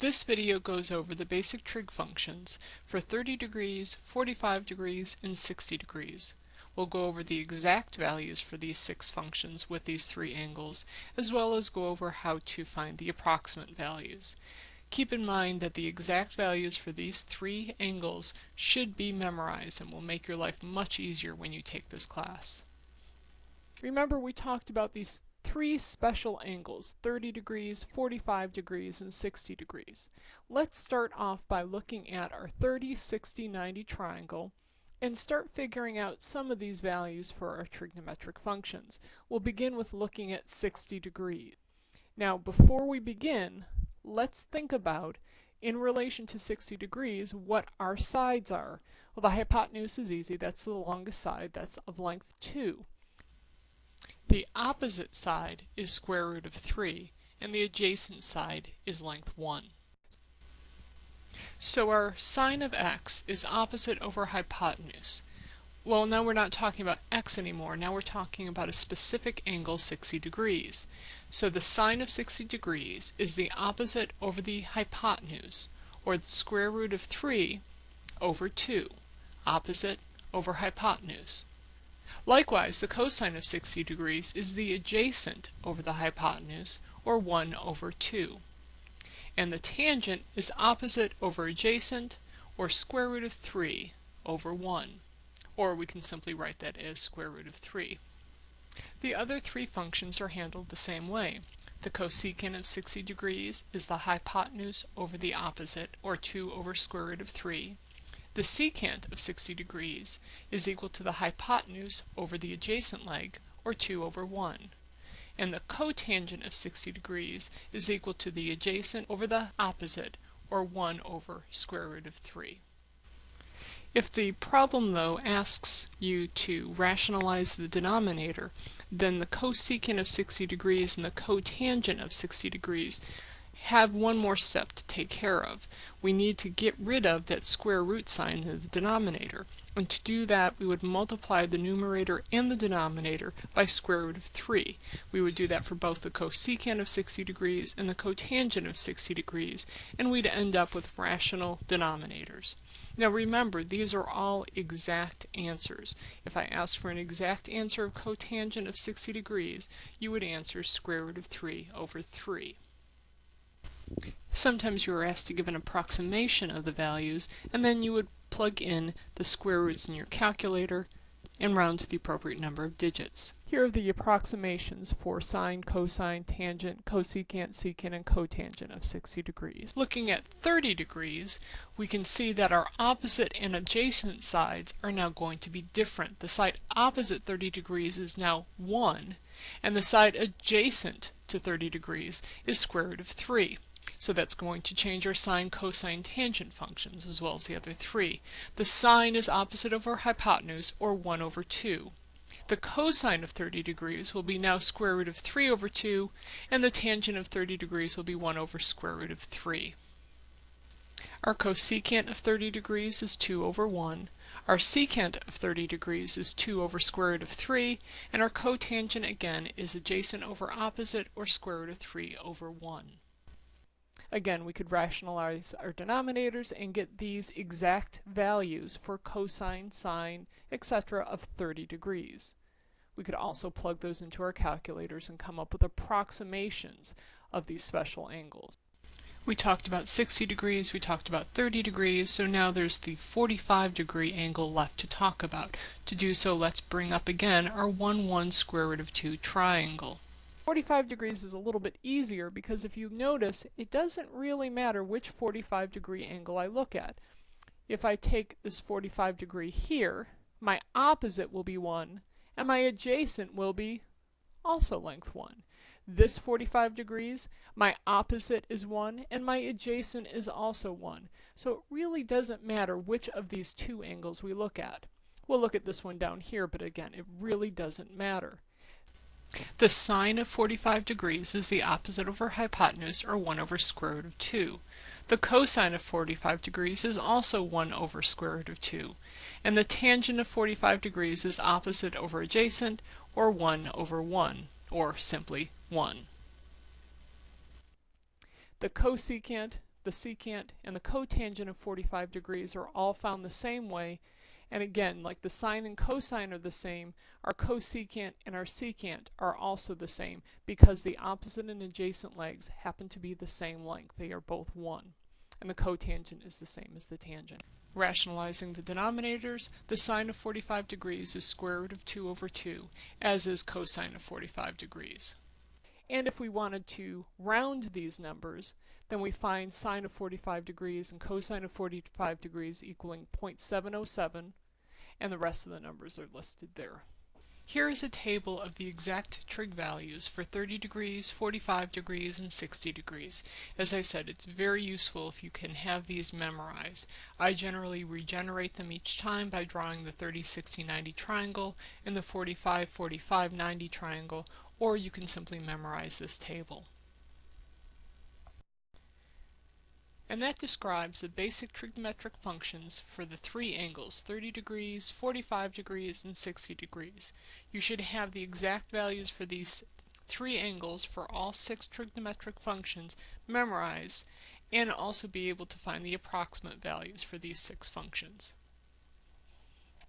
This video goes over the basic trig functions for 30 degrees, 45 degrees, and 60 degrees. We'll go over the exact values for these six functions with these three angles, as well as go over how to find the approximate values. Keep in mind that the exact values for these three angles should be memorized and will make your life much easier when you take this class. Remember we talked about these three special angles, 30 degrees, 45 degrees, and 60 degrees. Let's start off by looking at our 30, 60, 90 triangle and start figuring out some of these values for our trigonometric functions. We'll begin with looking at 60 degrees. Now before we begin, let's think about in relation to 60 degrees what our sides are. Well the hypotenuse is easy, that's the longest side, that's of length 2. The opposite side is square root of 3, and the adjacent side is length 1. So our sine of x is opposite over hypotenuse. Well, now we're not talking about x anymore. Now we're talking about a specific angle 60 degrees. So the sine of 60 degrees is the opposite over the hypotenuse, or the square root of 3 over 2, opposite over hypotenuse. Likewise, the cosine of 60 degrees is the adjacent over the hypotenuse, or 1 over 2. And the tangent is opposite over adjacent, or square root of 3 over 1. Or we can simply write that as square root of 3. The other three functions are handled the same way. The cosecant of 60 degrees is the hypotenuse over the opposite, or 2 over square root of 3. The secant of 60 degrees is equal to the hypotenuse over the adjacent leg, or 2 over 1. And the cotangent of 60 degrees is equal to the adjacent over the opposite, or 1 over square root of 3. If the problem, though, asks you to rationalize the denominator, then the cosecant of 60 degrees and the cotangent of 60 degrees have one more step to take care of. We need to get rid of that square root sign in the denominator. And to do that, we would multiply the numerator and the denominator by square root of 3. We would do that for both the cosecant of 60 degrees and the cotangent of 60 degrees, and we'd end up with rational denominators. Now remember, these are all exact answers. If I ask for an exact answer of cotangent of 60 degrees, you would answer square root of 3 over 3. Sometimes you are asked to give an approximation of the values, and then you would plug in the square roots in your calculator and round to the appropriate number of digits. Here are the approximations for sine, cosine, tangent, cosecant, secant, and cotangent of 60 degrees. Looking at 30 degrees, we can see that our opposite and adjacent sides are now going to be different. The side opposite 30 degrees is now 1, and the side adjacent to 30 degrees is square root of 3. So that's going to change our sine, cosine, tangent functions as well as the other three. The sine is opposite over hypotenuse, or 1 over 2. The cosine of 30 degrees will be now square root of 3 over 2, and the tangent of 30 degrees will be 1 over square root of 3. Our cosecant of 30 degrees is 2 over 1. Our secant of 30 degrees is 2 over square root of 3, and our cotangent again is adjacent over opposite, or square root of 3 over 1. Again, we could rationalize our denominators and get these exact values for cosine, sine, etc. of 30 degrees. We could also plug those into our calculators and come up with approximations of these special angles. We talked about 60 degrees, we talked about 30 degrees, so now there's the 45 degree angle left to talk about. To do so, let's bring up again our 1, 1 square root of 2 triangle. 45 degrees is a little bit easier because if you notice, it doesn't really matter which 45 degree angle I look at. If I take this 45 degree here, my opposite will be 1, and my adjacent will be also length 1. This 45 degrees, my opposite is 1, and my adjacent is also 1. So it really doesn't matter which of these two angles we look at. We'll look at this one down here, but again, it really doesn't matter. The sine of 45 degrees is the opposite over hypotenuse, or 1 over square root of 2. The cosine of 45 degrees is also 1 over square root of 2. And the tangent of 45 degrees is opposite over adjacent, or 1 over 1, or simply 1. The cosecant the secant, and the cotangent of 45 degrees are all found the same way. And again, like the sine and cosine are the same, our cosecant and our secant are also the same because the opposite and adjacent legs happen to be the same length. They are both 1. And the cotangent is the same as the tangent. Rationalizing the denominators, the sine of 45 degrees is square root of 2 over 2, as is cosine of 45 degrees. And if we wanted to round these numbers, then we find sine of 45 degrees and cosine of 45 degrees equaling 0.707, and the rest of the numbers are listed there. Here is a table of the exact trig values for 30 degrees, 45 degrees, and 60 degrees. As I said, it's very useful if you can have these memorized. I generally regenerate them each time by drawing the 30, 60, 90 triangle and the 45, 45, 90 triangle, or you can simply memorize this table. And that describes the basic trigonometric functions for the three angles 30 degrees, 45 degrees, and 60 degrees. You should have the exact values for these three angles for all six trigonometric functions memorized and also be able to find the approximate values for these six functions.